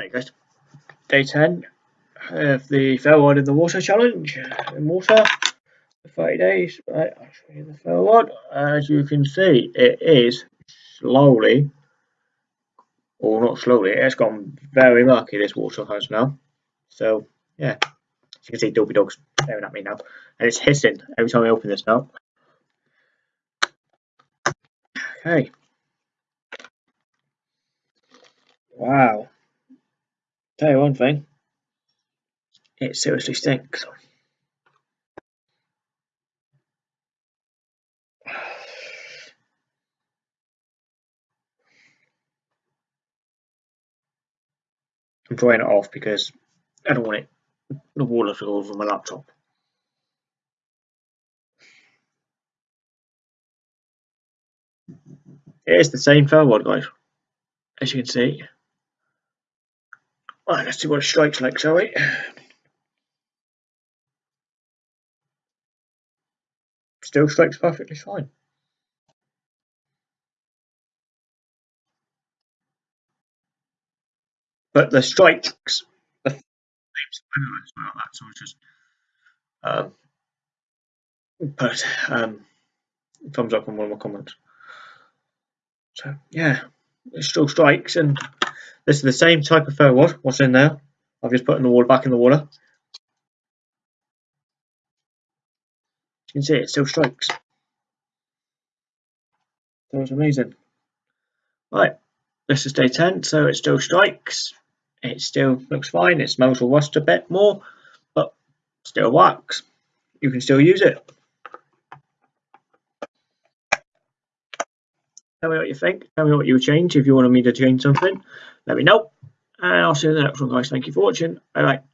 Hey guys, day 10 of the Fair Ferro rod in the Water Challenge. Uh, in water for 30 days. Right, I'll show you the Ferro rod. As you can see, it is slowly, or not slowly, it's gone very murky, this water has now. So, yeah, as you can see, Dolby Dog's staring at me now. And it's hissing every time I open this now. Okay. Wow. Tell you one thing, it seriously stinks. I'm drying it off because I don't want it the water to go over my laptop. It is the same Ferro rod, guys, as you can see. Right, let's see what it strikes like, shall we? Still strikes perfectly fine. But the strikes, the as well, just um, put um, thumbs up on one of my comments. So yeah, it still strikes and this is the same type of Ferro rod, what's in there. I've just put in the water back in the water. You can see it still strikes. That was amazing. Right, this is day 10, so it still strikes. It still looks fine. It smells of rust a bit more, but still works. You can still use it. Tell me what you think. Tell me what you change if you wanted me to change something. Let me know. And I'll see you in the next one, guys. Thank you for watching. Bye bye.